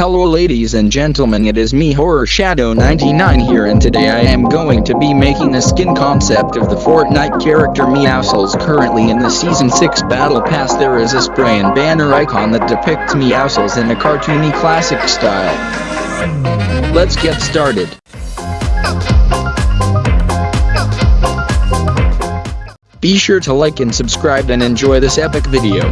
Hello ladies and gentlemen it is me Horror Shadow 99 here and today I am going to be making a skin concept of the Fortnite character Meowscles currently in the season 6 battle pass there is a spray and banner icon that depicts Meowscles in a cartoony classic style. Let's get started. Be sure to like and subscribe and enjoy this epic video.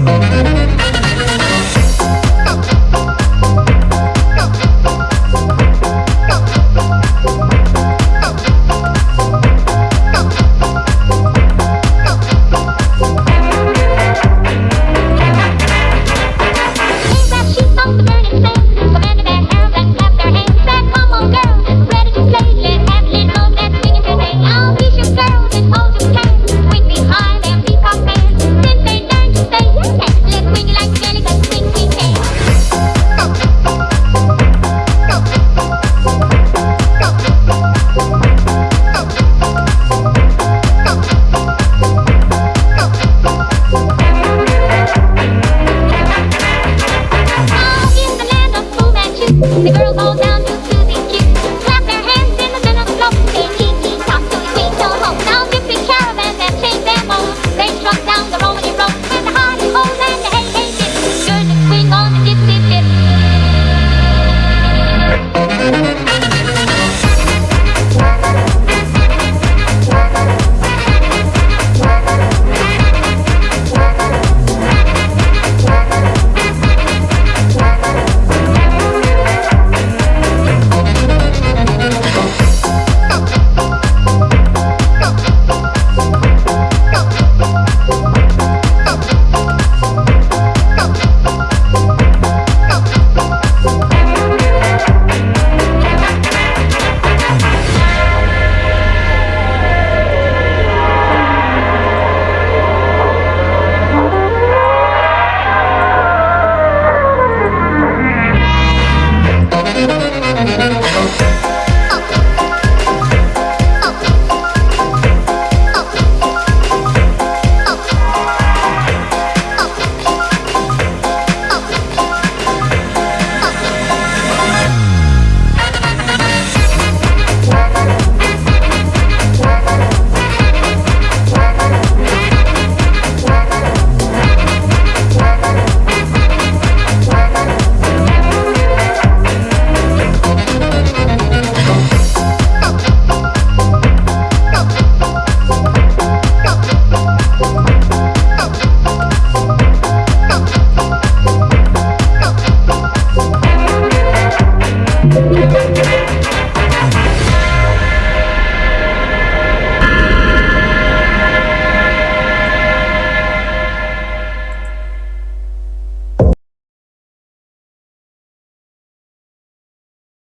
one.